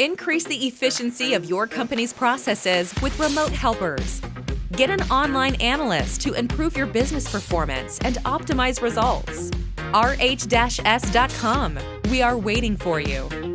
Increase the efficiency of your company's processes with remote helpers. Get an online analyst to improve your business performance and optimize results. rh-s.com. We are waiting for you.